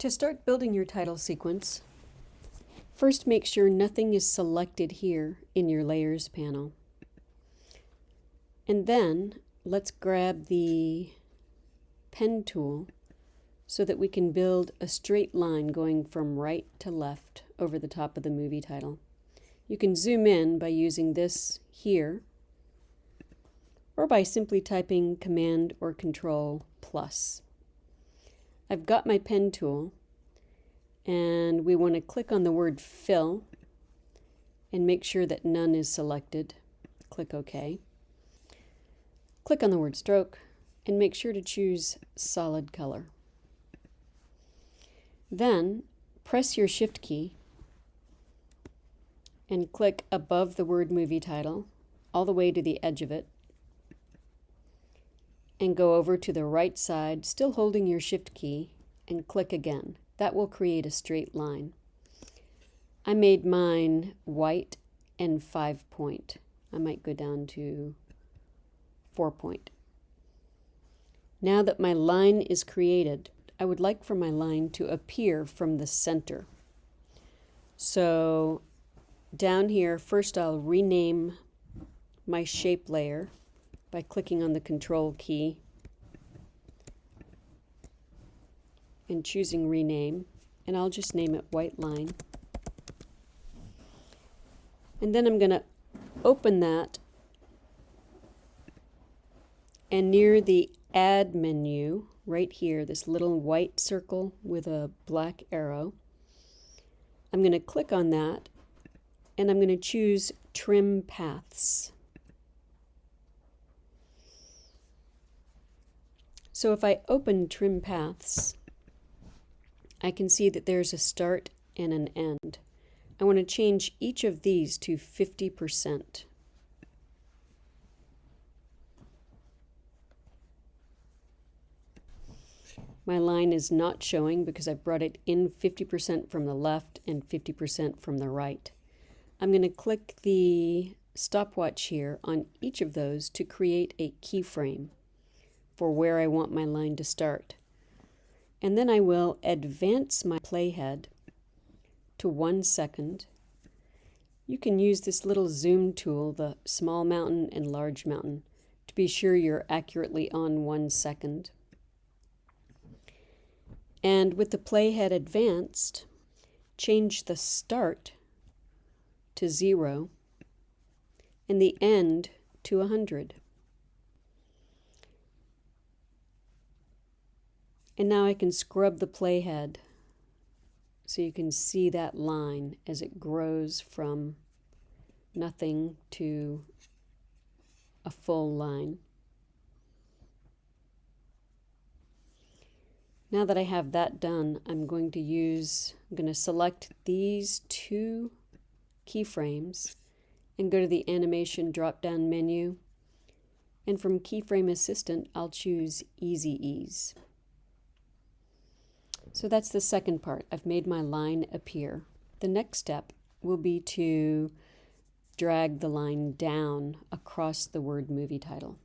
To start building your title sequence, first make sure nothing is selected here in your Layers panel. And then let's grab the pen tool so that we can build a straight line going from right to left over the top of the movie title. You can zoom in by using this here or by simply typing Command or Control plus. I've got my pen tool and we want to click on the word fill and make sure that none is selected. Click OK. Click on the word stroke and make sure to choose solid color. Then press your shift key and click above the word movie title all the way to the edge of it and go over to the right side, still holding your shift key, and click again. That will create a straight line. I made mine white and five point. I might go down to four point. Now that my line is created, I would like for my line to appear from the center. So down here, first I'll rename my shape layer by clicking on the control key and choosing rename and I'll just name it white line. And then I'm going to open that and near the add menu right here this little white circle with a black arrow I'm going to click on that and I'm going to choose trim paths So if I open Trim Paths, I can see that there's a start and an end. I want to change each of these to 50%. My line is not showing because I've brought it in 50% from the left and 50% from the right. I'm going to click the stopwatch here on each of those to create a keyframe for where I want my line to start. And then I will advance my playhead to one second. You can use this little zoom tool, the small mountain and large mountain, to be sure you're accurately on one second. And with the playhead advanced, change the start to zero and the end to 100. And now I can scrub the playhead so you can see that line as it grows from nothing to a full line. Now that I have that done, I'm going to use, I'm going to select these two keyframes and go to the animation drop down menu. And from keyframe assistant, I'll choose easy ease. So that's the second part. I've made my line appear. The next step will be to drag the line down across the word movie title.